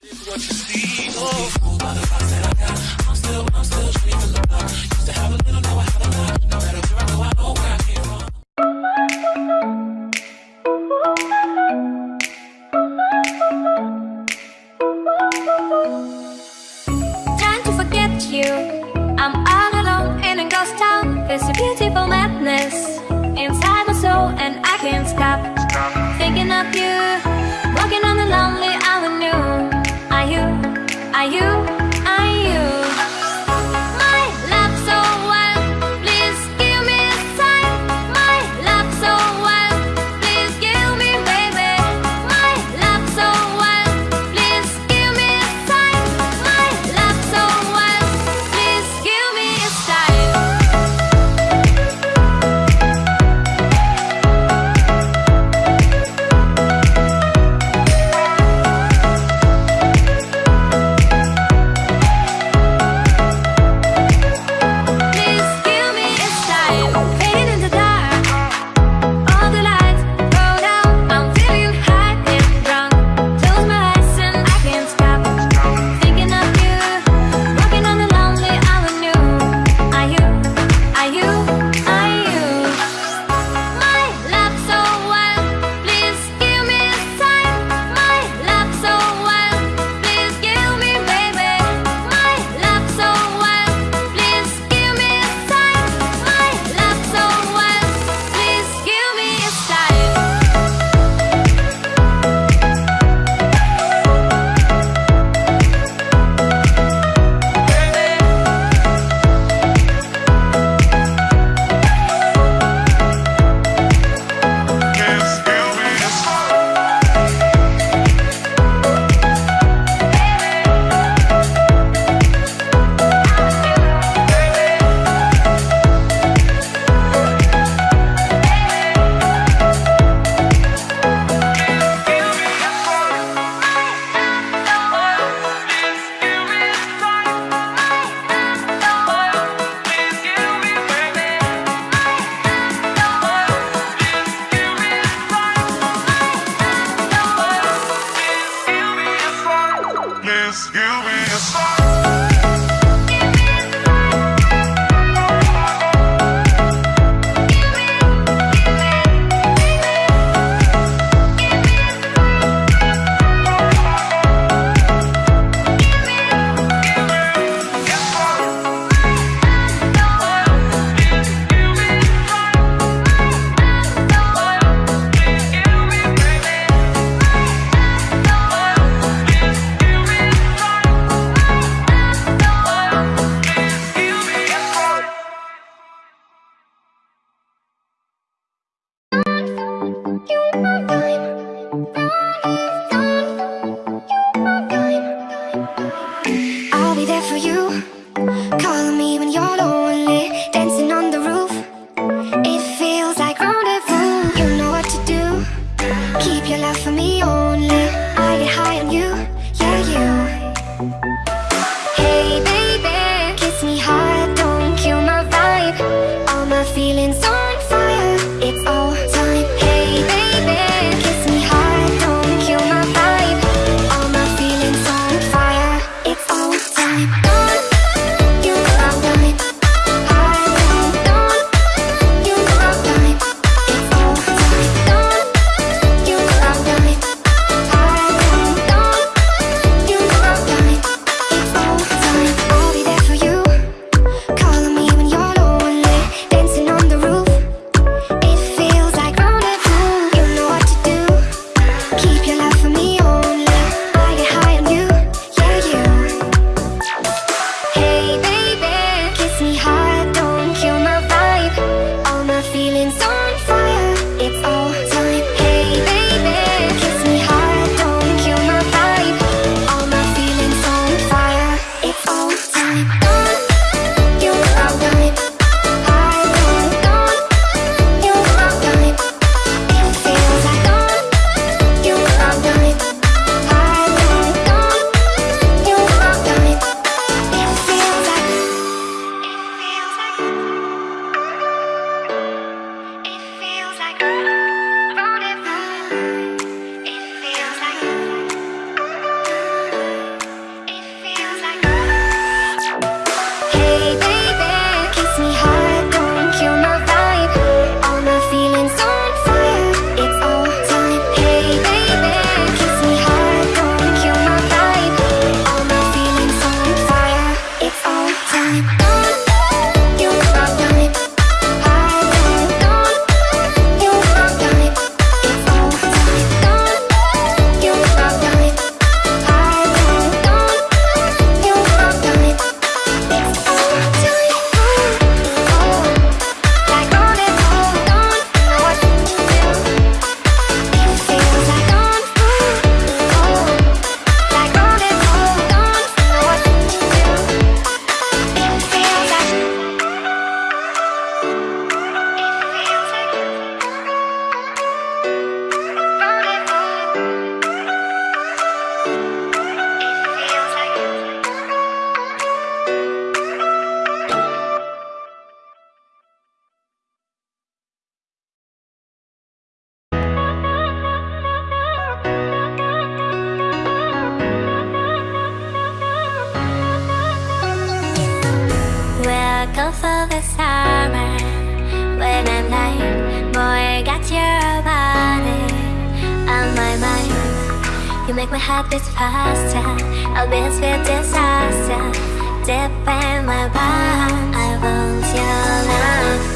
What you see. Oh. this, give me a sign. 보니까 You make my heart beat faster. I'll be with disaster Deep in my bones I want your love.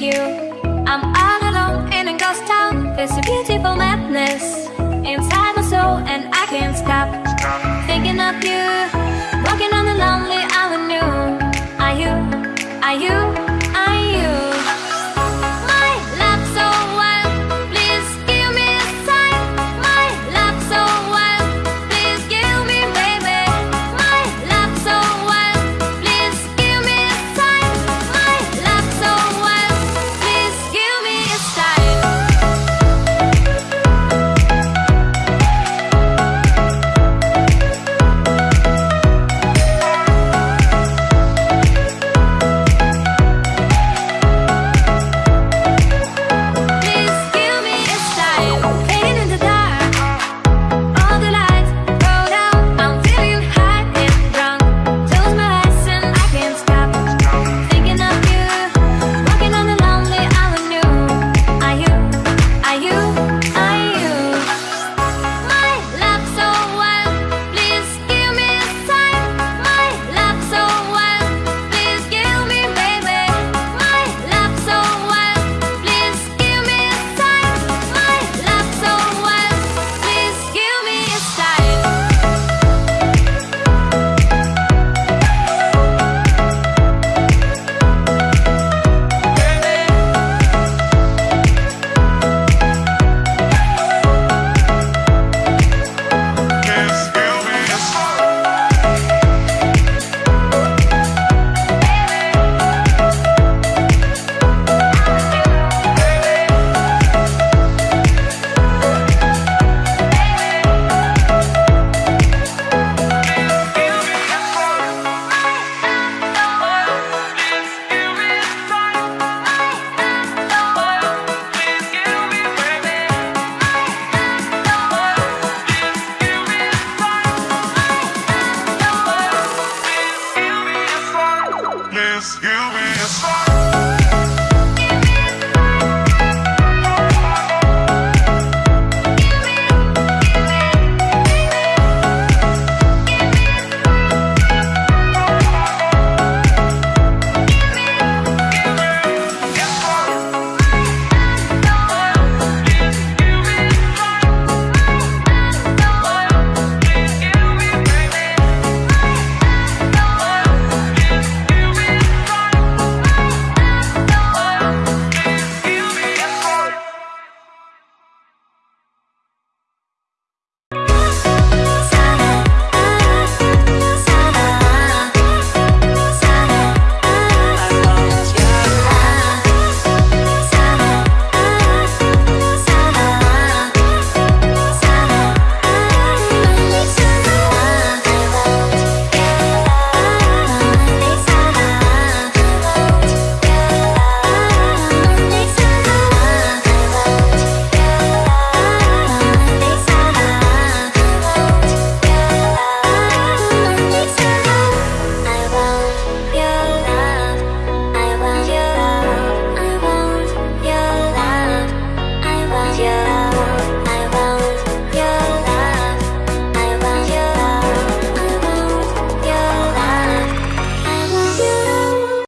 you.